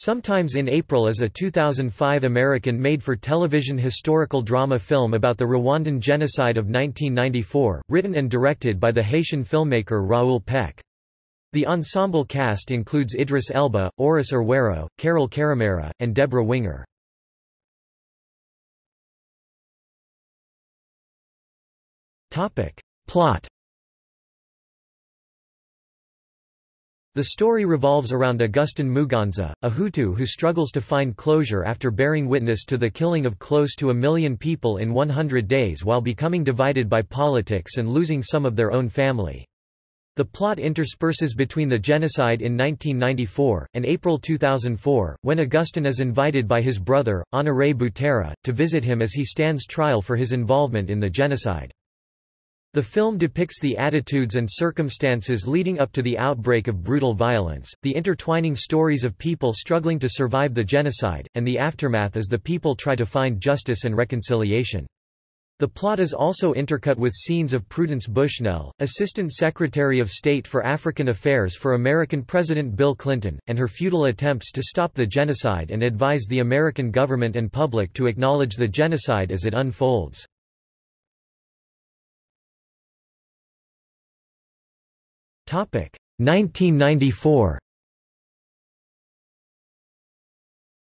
Sometimes in April is a 2005 American made-for-television historical drama film about the Rwandan genocide of 1994, written and directed by the Haitian filmmaker Raoul Peck. The ensemble cast includes Idris Elba, Oris Erhuero, Carole Karemera, and Debra Winger. Plot The story revolves around Augustin Muganza, a Hutu who struggles to find closure after bearing witness to the killing of close to a million people in 100 days while becoming divided by politics and losing some of their own family. The plot intersperses between the genocide in 1994, and April 2004, when Augustin is invited by his brother, Honoré Butera, to visit him as he stands trial for his involvement in the genocide. The film depicts the attitudes and circumstances leading up to the outbreak of brutal violence, the intertwining stories of people struggling to survive the genocide, and the aftermath as the people try to find justice and reconciliation. The plot is also intercut with scenes of Prudence Bushnell, Assistant Secretary of State for African Affairs for American President Bill Clinton, and her futile attempts to stop the genocide and advise the American government and public to acknowledge the genocide as it unfolds. 1994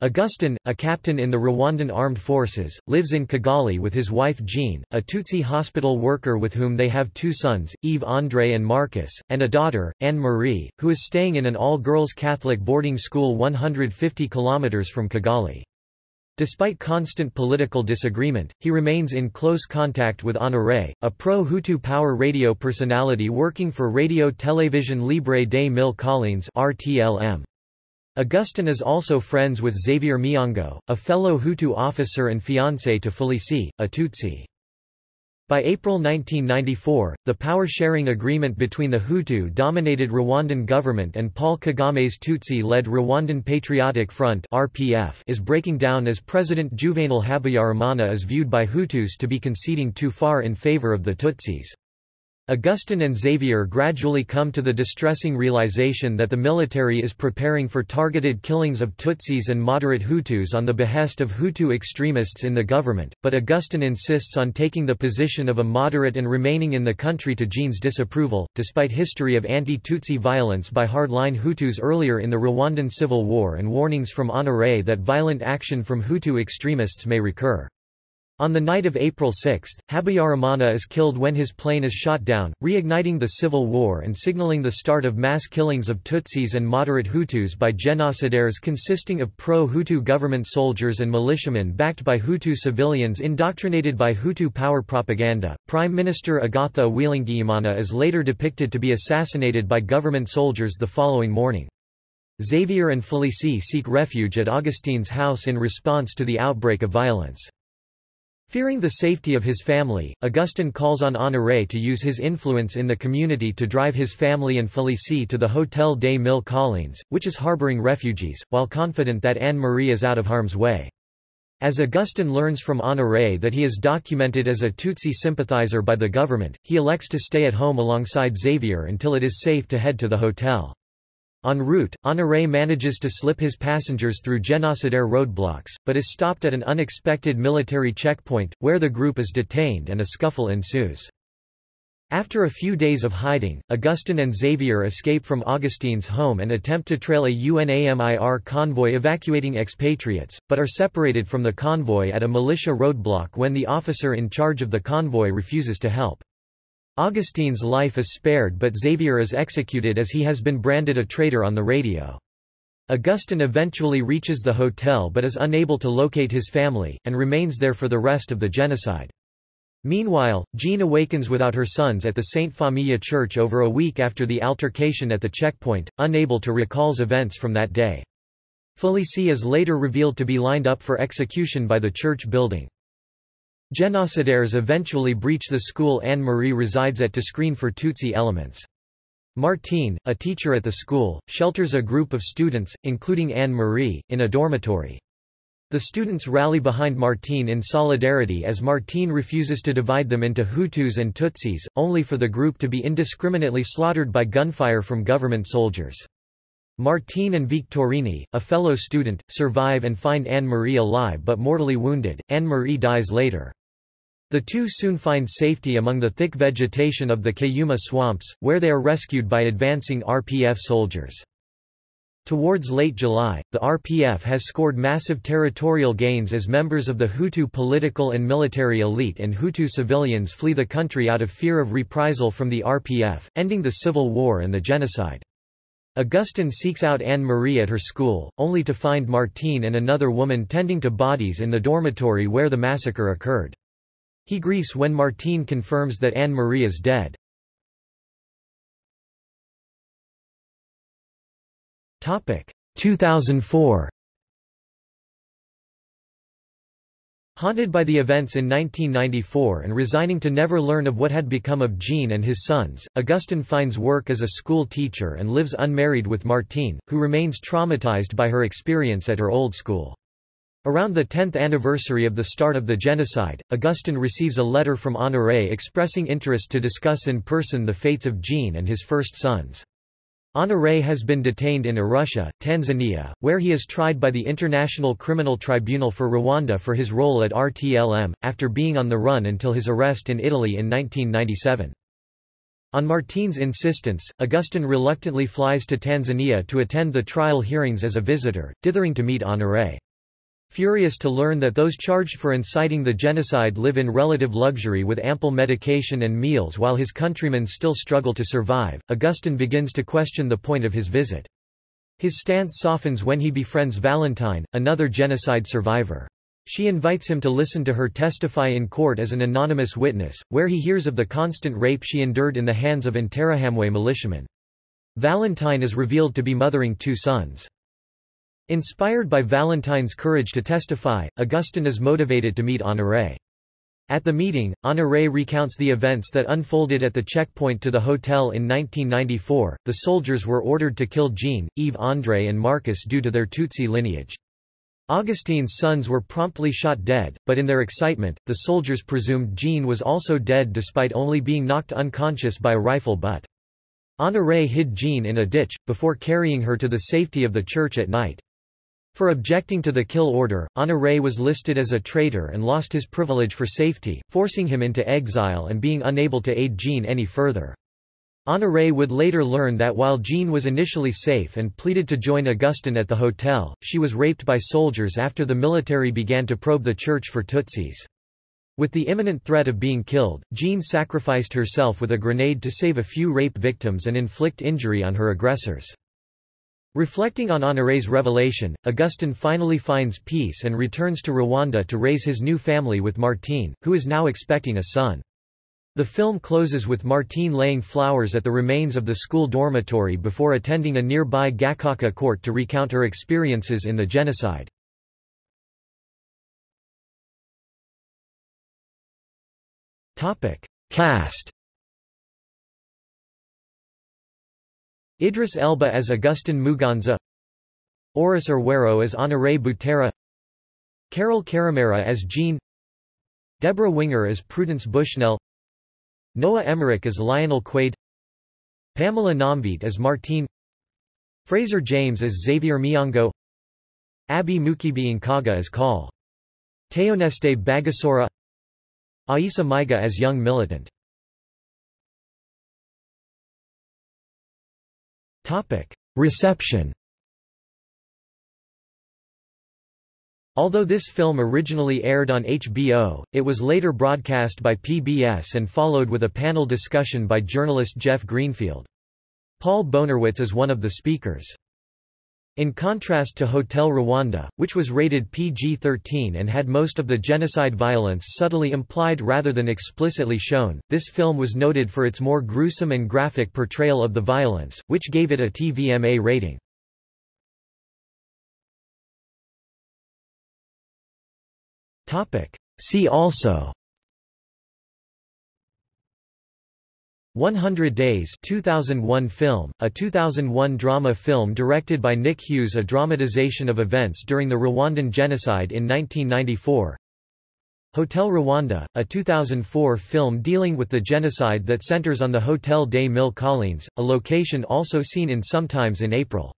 Augustin, a captain in the Rwandan Armed Forces, lives in Kigali with his wife Jean, a Tutsi hospital worker with whom they have two sons, Yves-André and Marcus, and a daughter, Anne-Marie, who is staying in an all-girls Catholic boarding school 150 kilometers from Kigali. Despite constant political disagreement, he remains in close contact with Honoré, a pro-Hutu power radio personality working for Radio Télévision Libre des Mille Collines RTLM. Augustin is also friends with Xavier Miongo, a fellow Hutu officer and fiancé to Félicie, a Tutsi. By April 1994, the power-sharing agreement between the Hutu-dominated Rwandan government and Paul Kagame's Tutsi-led Rwandan Patriotic Front (RPF) is breaking down as President Juvenal Habyarimana is viewed by Hutus to be conceding too far in favor of the Tutsis. Augustin and Xavier gradually come to the distressing realization that the military is preparing for targeted killings of Tutsis and moderate Hutus on the behest of Hutu extremists in the government, but Augustin insists on taking the position of a moderate and remaining in the country to Jean's disapproval, despite history of anti-Tutsi violence by hardline Hutus earlier in the Rwandan Civil War and warnings from Honoré that violent action from Hutu extremists may recur. On the night of April 6, Habyarimana is killed when his plane is shot down, reigniting the civil war and signaling the start of mass killings of Tutsis and moderate Hutus by genocidaires consisting of pro-Hutu government soldiers and militiamen backed by Hutu civilians indoctrinated by Hutu power propaganda. Prime Minister Agatha Uwilingiyimana is later depicted to be assassinated by government soldiers the following morning. Xavier and Félicie seek refuge at Augustine's house in response to the outbreak of violence. Fearing the safety of his family, Augustin calls on Honoré to use his influence in the community to drive his family and Félicie to the Hôtel des Mille Collines, which is harboring refugees, while confident that Anne-Marie is out of harm's way. As Augustin learns from Honoré that he is documented as a Tutsi sympathizer by the government, he elects to stay at home alongside Xavier until it is safe to head to the hotel. En route, Honoré manages to slip his passengers through genocidaire roadblocks, but is stopped at an unexpected military checkpoint, where the group is detained and a scuffle ensues. After a few days of hiding, Augustine and Xavier escape from Augustine's home and attempt to trail a UNAMIR convoy evacuating expatriates, but are separated from the convoy at a militia roadblock when the officer in charge of the convoy refuses to help. Augustine's life is spared but Xavier is executed as he has been branded a traitor on the radio. Augustine eventually reaches the hotel but is unable to locate his family, and remains there for the rest of the genocide. Meanwhile, Jean awakens without her sons at the Saint Famille church over a week after the altercation at the checkpoint, unable to recall events from that day. Félicie is later revealed to be lined up for execution by the church building. Genocidaires eventually breach the school Anne-Marie resides at to screen for Tutsi elements. Martine, a teacher at the school, shelters a group of students, including Anne-Marie, in a dormitory. The students rally behind Martine in solidarity as Martine refuses to divide them into Hutus and Tutsis, only for the group to be indiscriminately slaughtered by gunfire from government soldiers. Martine and Victorini, a fellow student, survive and find Anne-Marie alive but mortally wounded. Anne-Marie dies later. The two soon find safety among the thick vegetation of the Cayuma swamps, where they are rescued by advancing RPF soldiers. Towards late July, the RPF has scored massive territorial gains as members of the Hutu political and military elite and Hutu civilians flee the country out of fear of reprisal from the RPF, ending the civil war and the genocide. Augustine seeks out Anne-Marie at her school, only to find Martine and another woman tending to bodies in the dormitory where the massacre occurred. He grieves when Martine confirms that Anne-Marie is dead. Topic 2004 Haunted by the events in 1994 and resigning to never learn of what had become of Jean and his sons, Augustin finds work as a school teacher and lives unmarried with Martine, who remains traumatized by her experience at her old school. Around the 10th anniversary of the start of the genocide, Augustine receives a letter from Honoré expressing interest to discuss in person the fates of Jean and his first sons. Honoré has been detained in Arusha, Tanzania, where he is tried by the International Criminal Tribunal for Rwanda for his role at RTLM, after being on the run until his arrest in Italy in 1997. On Martine's insistence, Augustine reluctantly flies to Tanzania to attend the trial hearings as a visitor, dithering to meet Honoré. Furious to learn that those charged for inciting the genocide live in relative luxury with ample medication and meals while his countrymen still struggle to survive, Augustine begins to question the point of his visit. His stance softens when he befriends Valentine, another genocide survivor. She invites him to listen to her testify in court as an anonymous witness, where he hears of the constant rape she endured in the hands of Interahamwe militiamen. Valentine is revealed to be mothering two sons. Inspired by Valentine's courage to testify, Augustine is motivated to meet Honoré. At the meeting, Honoré recounts the events that unfolded at the checkpoint to the hotel in 1994. The soldiers were ordered to kill Jean, Yves André, and Marcus due to their Tutsi lineage. Augustine's sons were promptly shot dead, but in their excitement, the soldiers presumed Jean was also dead despite only being knocked unconscious by a rifle butt. Honoré hid Jean in a ditch, before carrying her to the safety of the church at night. For objecting to the kill order, Honoré was listed as a traitor and lost his privilege for safety, forcing him into exile and being unable to aid Jean any further. Honoré would later learn that while Jean was initially safe and pleaded to join Augustin at the hotel, she was raped by soldiers after the military began to probe the church for Tutsis. With the imminent threat of being killed, Jean sacrificed herself with a grenade to save a few rape victims and inflict injury on her aggressors. Reflecting on Honoré's revelation, Augustine finally finds peace and returns to Rwanda to raise his new family with Martine, who is now expecting a son. The film closes with Martine laying flowers at the remains of the school dormitory before attending a nearby Gacaca court to recount her experiences in the genocide. Cast Idris Elba as Augustin Muganza Oris Erhuero as Honoré Butera Carole Karemera as Jean Debra Winger as Prudence Bushnell Noah Emmerich as Lionel Quaid Pamela Nomvete as Martine Fraser James as Xavier Miongo Abby Mukibi Nkaga as Call Théoneste Bagosora Aïssa Maïga as Young Militant Reception Although this film originally aired on HBO, it was later broadcast by PBS and followed with a panel discussion by journalist Jeff Greenfield. Paul Bonerwitz is one of the speakers. In contrast to Hotel Rwanda, which was rated PG-13 and had most of the genocide violence subtly implied rather than explicitly shown, this film was noted for its more gruesome and graphic portrayal of the violence, which gave it a TVMA rating. See also 100 Days 2001 film, a 2001 drama film directed by Nick Hughes a dramatization of events during the Rwandan genocide in 1994 Hotel Rwanda, a 2004 film dealing with the genocide that centers on the Hotel des Mille Collines, a location also seen in Sometimes in April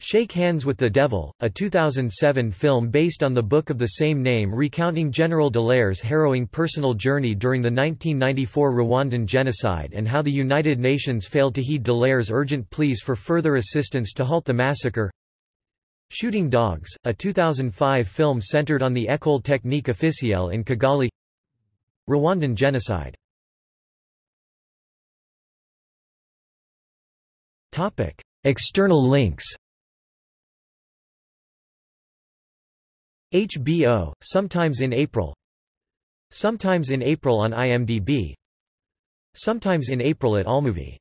Shake Hands with the Devil, a 2007 film based on the book of the same name recounting General Dallaire's harrowing personal journey during the 1994 Rwandan genocide and how the United Nations failed to heed Dallaire's urgent pleas for further assistance to halt the massacre. Shooting Dogs, a 2005 film centered on the École Technique Officielle in Kigali. Rwandan genocide. External links HBO, sometimes in April. Sometimes in April on IMDb Sometimes in April at AllMovie